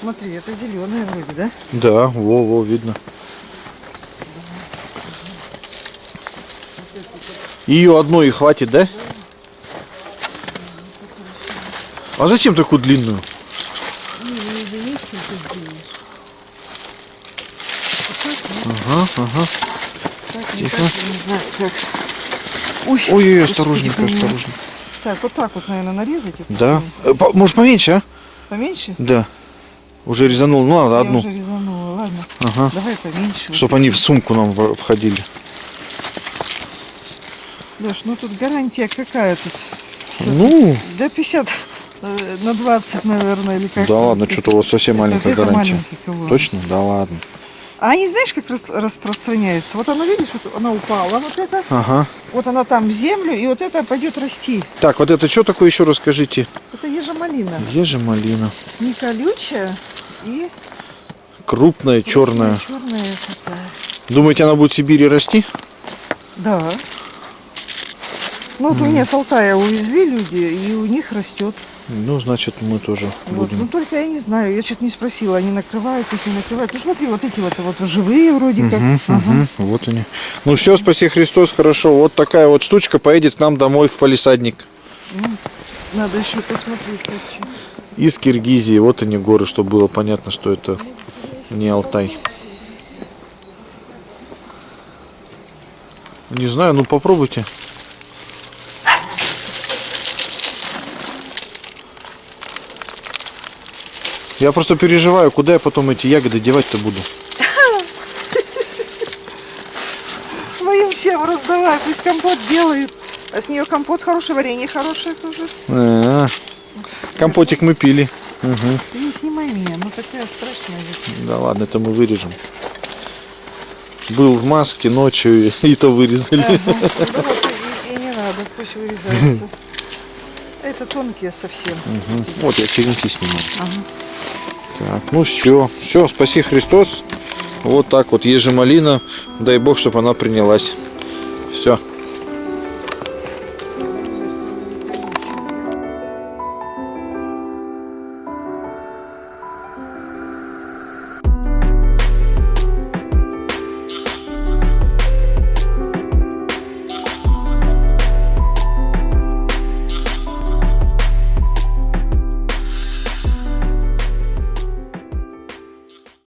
Смотри, это зеленая вроде, да? Да, во, во, видно. Ее одной и хватит, да? А зачем такую длинную? Ага, ага. Тихо. так, я не знаю, так. Ой, Ой-ой, господи, осторожненько, осторожно. Так, вот так вот, наверное, нарезать. Да. Э, по- Может поменьше, а? Поменьше? Да. Уже резанул, ну ладно, Я одну. уже резанула, ладно. Ага. Давай поменьше. Чтобы они в сумку нам входили. Леш, ну тут гарантия какая тут? 50, Ну, Да 50 э, на 20, наверное, или как да ладно, что-то у вас совсем Это- маленькая это гарантия. Точно? Да ладно. А они знаешь, как рас- распространяются? Вот она, видишь, вот она упала, вот это, Ага. вот она там в землю, и вот это пойдет расти. Так, вот это что такое еще расскажите? Это ежемалина. Ежемалина. Не колючая и Крупная, черная. черная такая. Думаете, она будет в Сибири расти? Да. Ну вот у меня с Алтая увезли люди, и у них растет. Ну, значит, мы тоже Вот. Ну будем. только я не знаю, я что-то не спросила, они накрывают их, не накрывают. Ну смотри, вот эти вот, вот живые вроде как. Ага. мгм, Вот они. Ну все, спаси Христос, хорошо. Вот такая вот штучка поедет к нам домой в палисадник. Надо еще посмотреть. лучше. Из Киргизии. Вот они горы, чтобы было понятно, что это не Алтай. Не знаю, ну попробуйте. Я просто переживаю, куда я потом эти ягоды девать-то буду. Своим всем раздавай, пусть компот делают. А с нее компот хороший, варенье хорошее тоже. А, Компотик мы пили. Ты не снимай меня, ну такая страшная. Да ладно, это мы вырежем. Был в маске ночью, и, то вырезали. Ага. Да вот и, и не надо, пусть вырезается. Это тонкие совсем. Вот я черенки снимаю. Ага. Так, ну все, все, спаси Христос. Вот так вот ежемалина. Дай Бог, чтобы она принялась. Все.